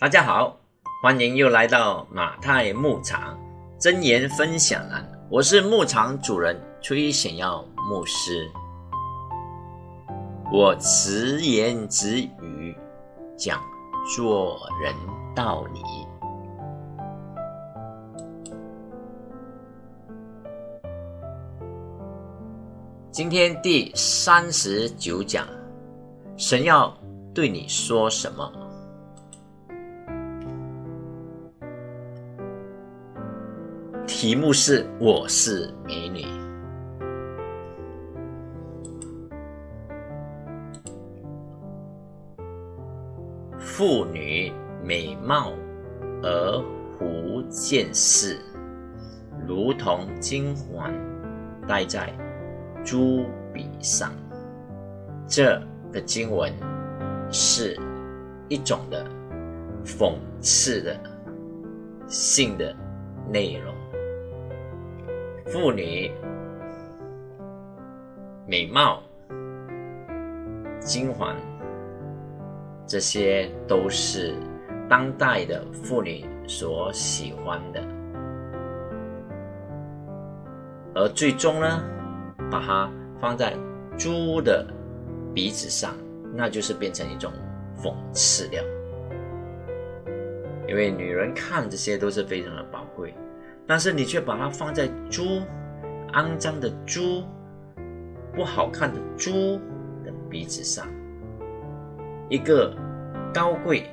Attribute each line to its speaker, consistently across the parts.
Speaker 1: 大家好，欢迎又来到马太牧场真言分享栏，我是牧场主人崔显耀牧师。我直言直语讲做人道理。今天第三十九讲，神要对你说什么？题目是“我是美女”。妇女美貌而狐见世，如同金环戴在珠笔上。这个经文是一种的讽刺的性的内容。妇女美貌、金环，这些都是当代的妇女所喜欢的，而最终呢，把它放在猪的鼻子上，那就是变成一种讽刺了。因为女人看这些都是非常的宝，但是你却把它放在猪肮脏的猪、不好看的猪的鼻子上，一个高贵，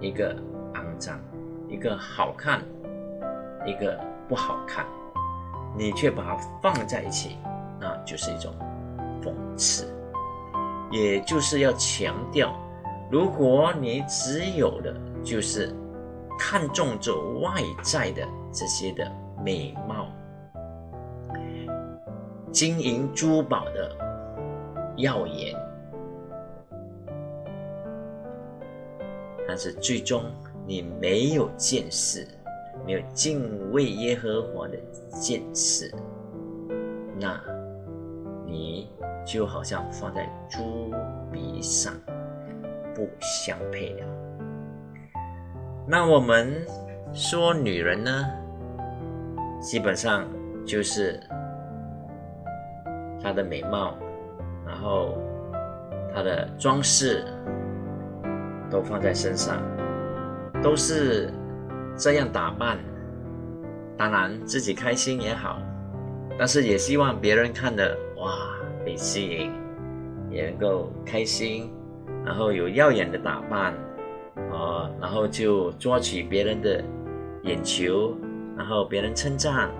Speaker 1: 一个肮脏，一个好看，一个不好看，你却把它放在一起，那就是一种讽刺，也就是要强调，如果你只有的就是看重这外在的这些的美貌。金银珠宝的耀眼，但是最终你没有见识，没有敬畏耶和华的见识，那你就好像放在猪鼻上，不相配了。那我们说女人呢，基本上就是。她的美貌，然后她的装饰都放在身上，都是这样打扮。当然自己开心也好，但是也希望别人看的哇被吸引，也能够开心，然后有耀眼的打扮啊，然后就抓取别人的眼球，然后别人称赞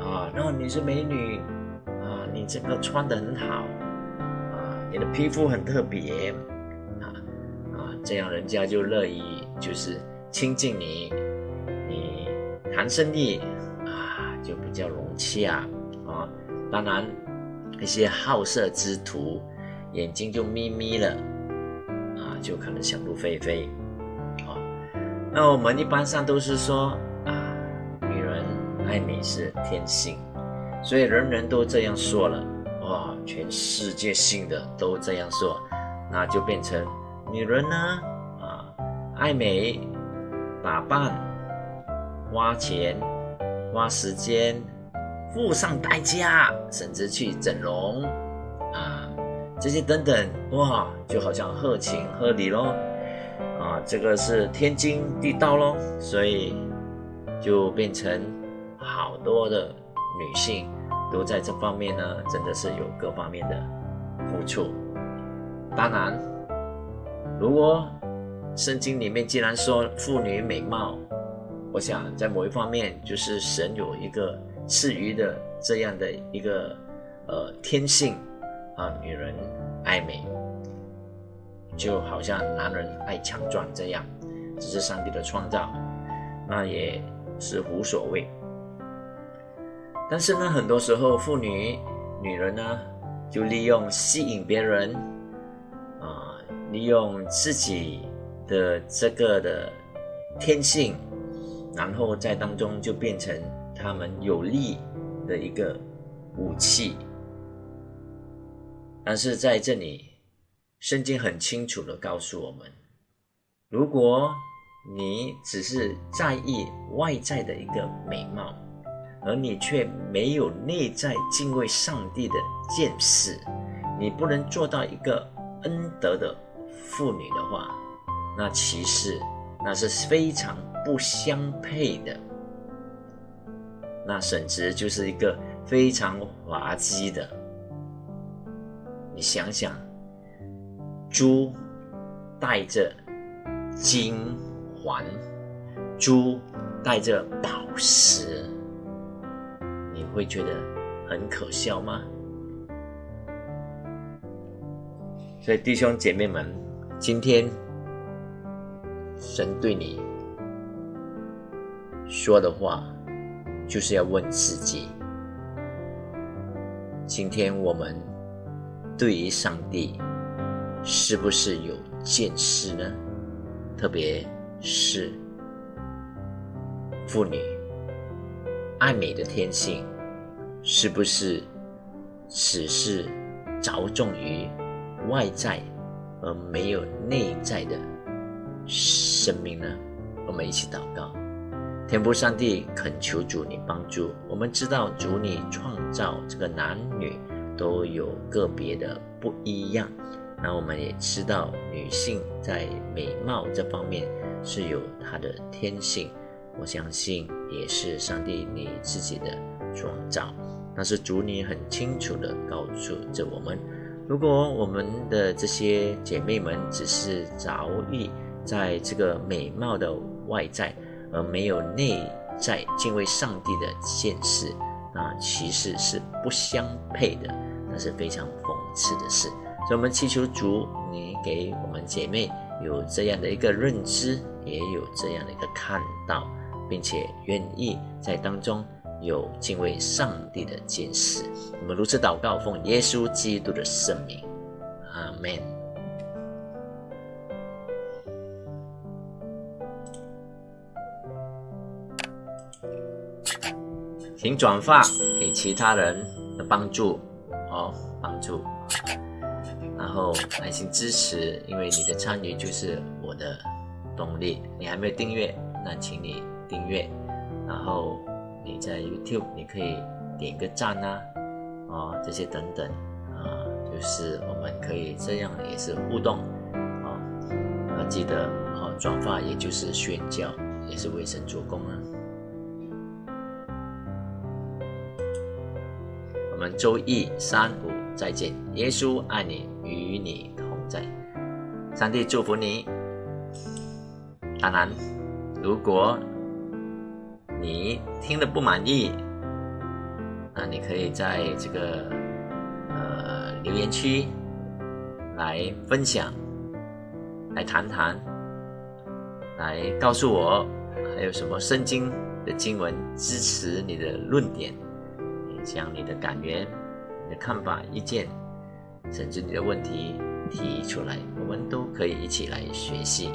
Speaker 1: 啊，然后你是美女。啊你这个穿的很好啊，你的皮肤很特别啊啊，这样人家就乐意就是亲近你，你谈生意啊就比较融洽啊。当然，一些好色之徒眼睛就眯眯了啊，就可能想入非非。那我们一般上都是说啊，女人爱美是天性。所以人人都这样说了，哇，全世界性的都这样说，那就变成女人呢，啊，爱美，打扮，花钱，花时间，付上代价，甚至去整容，啊，这些等等，哇，就好像合情合理咯，这个是天经地道咯，所以就变成好多的。女性都在这方面呢，真的是有各方面的付出。当然，如果圣经里面既然说妇女美貌，我想在某一方面就是神有一个赐予的这样的一个呃天性啊，女人爱美，就好像男人爱强壮这样，这是上帝的创造，那也是无所谓。但是呢，很多时候妇女、女人呢，就利用吸引别人，啊，利用自己的这个的天性，然后在当中就变成他们有利的一个武器。但是在这里，圣经很清楚的告诉我们，如果你只是在意外在的一个美貌，而你却没有内在敬畏上帝的见识，你不能做到一个恩德的妇女的话，那其实那是非常不相配的，那甚至就是一个非常滑稽的。你想想，猪带着金环，猪带着宝石，你会觉得很可笑吗？所以弟兄姐妹们，今天神对你说的话，就是要问自己：今天我们。对于上帝，是不是有见识呢？特别是妇女爱美的天性，是不是只是着重于外在，而没有内在的生命呢？我们一起祷告，天父上帝，恳求主你帮助。我们知道主你创造这个男女。都有个别的不一样，那我们也知道女性在美貌这方面是有她的天性，我相信也是上帝你自己的创造。但是主你很清楚的告诉着我们，如果我们的这些姐妹们只是着意在这个美貌的外在，而没有内在敬畏上帝的见识，那其实是不相配的。那是非常讽刺的事，所以我们祈求主，你给我们姐妹有这样的一个认知，也有这样的一个看到，并且愿意在当中有敬畏上帝的见识。我们如此祷告，奉耶稣基督的圣名，阿门。请转发给其他人的帮助。哦，帮助，后耐心支持，因为你的参与就是我的动力。你还没有订阅，那请你订阅。然后你在 YouTube 你可以点个赞啊，啊这些等等啊，就是我们可以这样也是互动啊。那记得啊转发，也就是宣教，也是为神做工啊。我们周一、三、五再见。耶稣爱你，与你同在。上帝祝福你。当然，如果你听了不满意，那你可以在这个呃留言区来分享，来谈谈，来告诉我还有什么圣经的经文支持你的论点。将你的感言、你的看法、意见，甚至你的问题提出来，我们都可以一起来学习。